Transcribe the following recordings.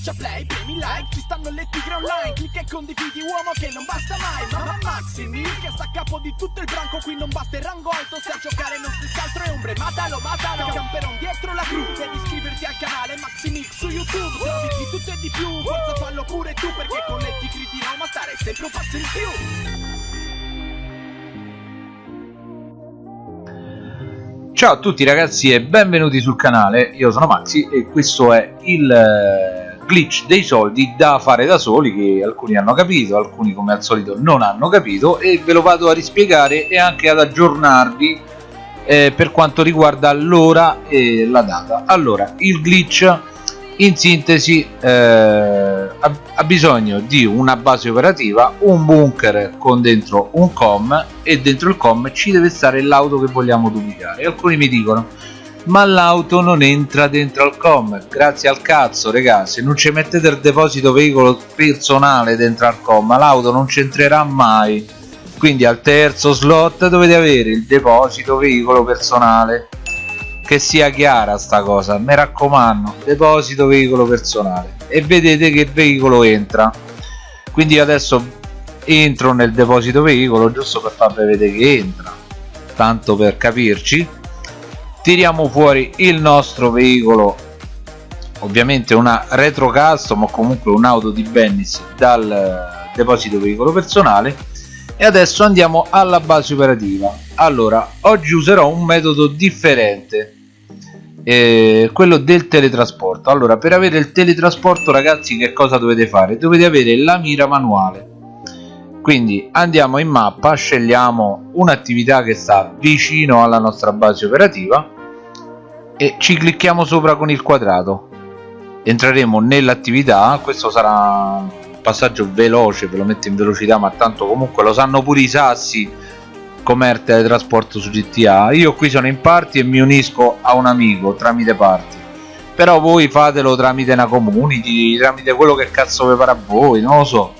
Schiaccia play, premi like, ci stanno le tigre online Clicca e condividi uomo che non basta mai Mamma Maximi che sta a capo di tutto il branco Qui non basta il rango alto, se a giocare non si altro è ombre Matalo, matalo, camperon dietro la cru Devi iscriverti al canale Maximix su YouTube Trovi di tutto e di più, forza fallo pure tu Perché con le tigre di Roma stare sempre un passo in più. Ciao a tutti ragazzi e benvenuti sul canale, io sono Maxi e questo è il eh, glitch dei soldi da fare da soli che alcuni hanno capito, alcuni come al solito non hanno capito e ve lo vado a rispiegare e anche ad aggiornarvi eh, per quanto riguarda l'ora e la data. Allora, il glitch in sintesi eh, ha bisogno di una base operativa un bunker con dentro un com e dentro il com ci deve stare l'auto che vogliamo duplicare alcuni mi dicono ma l'auto non entra dentro al com. Grazie al cazzo regà se non ci mettete il deposito veicolo personale dentro al com l'auto non c'entrerà mai. Quindi al terzo slot dovete avere il deposito veicolo personale. Che sia chiara sta cosa mi raccomando deposito veicolo personale. E vedete che veicolo entra. Quindi adesso entro nel deposito veicolo giusto per farvi vedere che entra. Tanto per capirci tiriamo fuori il nostro veicolo. Ovviamente una retro custom o comunque un'auto di Bennis dal deposito veicolo personale. E adesso andiamo alla base operativa. Allora oggi userò un metodo differente eh, quello del teletrasporto. Allora per avere il teletrasporto ragazzi che cosa dovete fare? Dovete avere la mira manuale quindi andiamo in mappa scegliamo un'attività che sta vicino alla nostra base operativa e ci clicchiamo sopra con il quadrato. Entreremo nell'attività questo sarà un passaggio veloce ve lo metto in velocità ma tanto comunque lo sanno pure i sassi com'è teletrasporto su GTA io qui sono in party e mi unisco a un amico tramite party però voi fatelo tramite una community tramite quello che cazzo vi pare a voi non lo so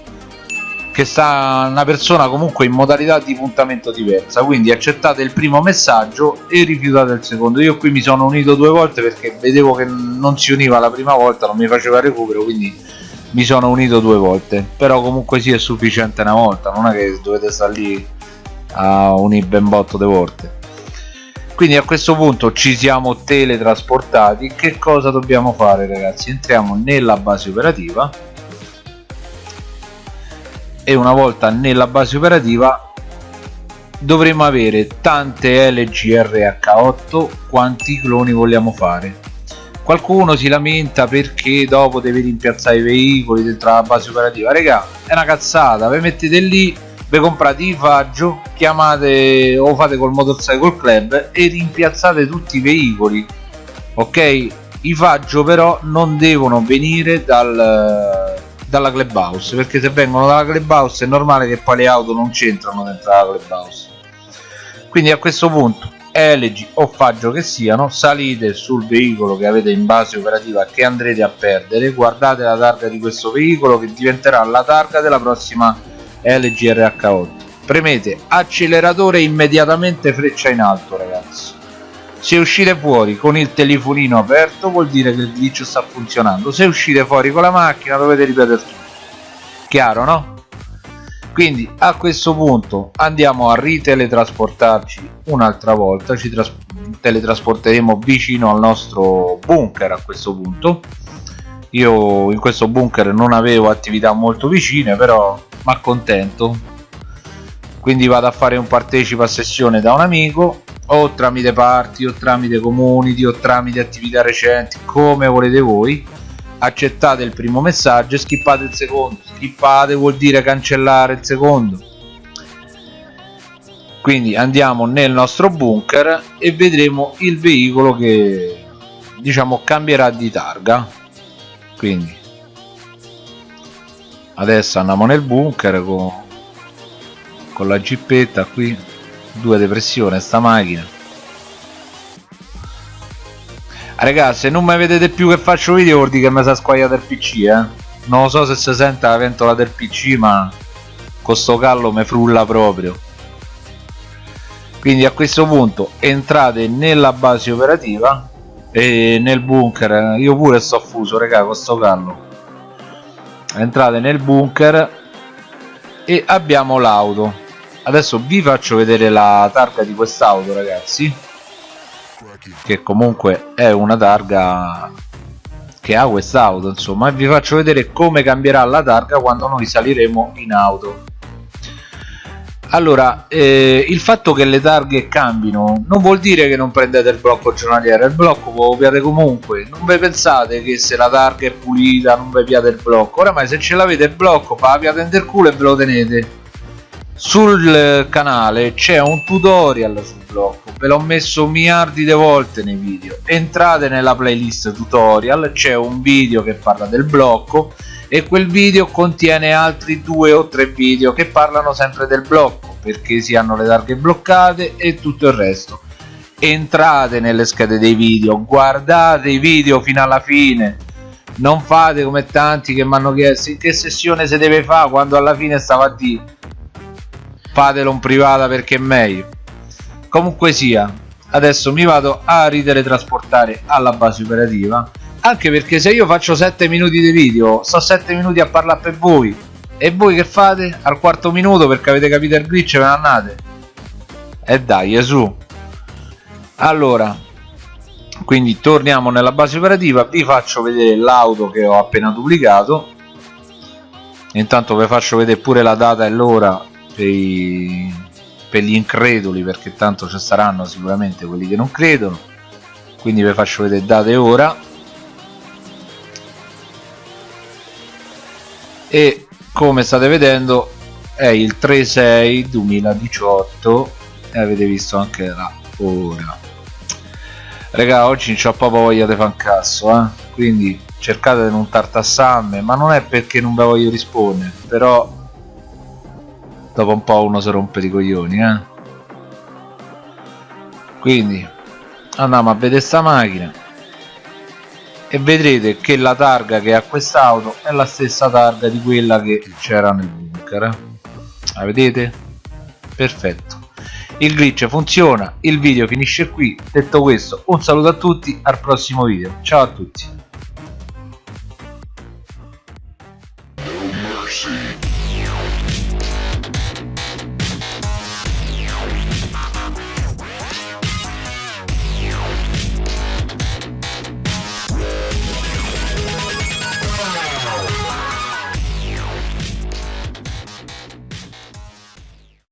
che sta una persona comunque in modalità di puntamento diversa. Quindi accettate il primo messaggio e rifiutate il secondo. Io qui mi sono unito due volte perché vedevo che non si univa la prima volta non mi faceva recupero quindi mi sono unito due volte. Però comunque sì è sufficiente una volta non è che dovete stare lì a un ben botto di volte. Quindi a questo punto ci siamo teletrasportati. Che cosa dobbiamo fare ragazzi? Entriamo nella base operativa e una volta nella base operativa dovremo avere tante LGRH8 quanti cloni vogliamo fare. Qualcuno si lamenta perché dopo deve rimpiazzare i veicoli dentro la base operativa. Raga è una cazzata. Vi mettete lì vi comprate i faggio chiamate o fate col motorcycle club e rimpiazzate tutti i veicoli. Ok? I faggio però non devono venire dal, dalla clubhouse perché se vengono dalla clubhouse è normale che poi le auto non c'entrano dentro la clubhouse. Quindi a questo punto LG o faggio che siano salite sul veicolo che avete in base operativa che andrete a perdere guardate la targa di questo veicolo che diventerà la targa della prossima LGRH8 premete acceleratore immediatamente freccia in alto ragazzi se uscite fuori con il telefonino aperto vuol dire che il glitch sta funzionando. Se uscite fuori con la macchina dovete ripetere tutto. Chiaro no? quindi a questo punto andiamo a riteletrasportarci un'altra volta. Ci teletrasporteremo vicino al nostro bunker a questo punto. Io in questo bunker non avevo attività molto vicine però ma accontento quindi vado a fare un partecipa a sessione da un amico o tramite party o tramite community o tramite attività recenti come volete voi accettate il primo messaggio e skippate il secondo. Skippate vuol dire cancellare il secondo. Quindi andiamo nel nostro bunker e vedremo il veicolo che diciamo cambierà di targa. Quindi adesso andiamo nel bunker con, con la gippetta qui due depressione sta macchina. Ah, ragazzi se non mi vedete più che faccio video vuol dire che mi sa squagliato il pc eh. Non lo so se si sente la ventola del pc ma con sto callo mi frulla proprio. Quindi a questo punto entrate nella base operativa e nel bunker. Io pure sto fuso raga con sto callo. Entrate nel bunker e abbiamo l'auto adesso vi faccio vedere la targa di quest'auto ragazzi che comunque è una targa che ha quest'auto insomma e vi faccio vedere come cambierà la targa quando noi saliremo in auto. Allora eh, il fatto che le targhe cambino non vuol dire che non prendete il blocco giornaliero il blocco lo copiate comunque. Non vi pensate che se la targa è pulita non vi piate il blocco. Oramai se ce l'avete il blocco fa la piate del culo e ve lo tenete sul canale c'è un tutorial sul blocco ve l'ho messo miliardi di volte nei video. Entrate nella playlist tutorial c'è un video che parla del blocco e quel video contiene altri due o tre video che parlano sempre del blocco perché si hanno le targhe bloccate e tutto il resto. Entrate nelle schede dei video guardate i video fino alla fine. Non fate come tanti che mi hanno chiesto in che sessione si deve fare quando alla fine stava a dire fatelo in privata perché è meglio. Comunque sia adesso mi vado a riteletrasportare alla base operativa anche perché se io faccio 7 minuti di video sto 7 minuti a parlare per voi. E voi che fate? Al quarto minuto perché avete capito il glitch ve ne andate. E dai su allora quindi torniamo nella base operativa vi faccio vedere l'auto che ho appena duplicato. Intanto vi faccio vedere pure la data e l'ora per, per gli increduli perché tanto ci saranno sicuramente quelli che non credono. Quindi vi faccio vedere data e ora. E come state vedendo è il 3-6 2018 e avete visto anche la ora. Raga oggi non c'ho proprio voglia di fare un cazzo eh? quindi cercate di non tartassamme ma non è perché non ve voglio rispondere però dopo un po' uno si rompe i coglioni eh? quindi andiamo a vedere sta macchina e vedrete che la targa che ha quest'auto è la stessa targa di quella che c'era nel bunker eh? la vedete? perfetto il glitch funziona il video finisce qui detto questo un saluto a tutti al prossimo video ciao a tutti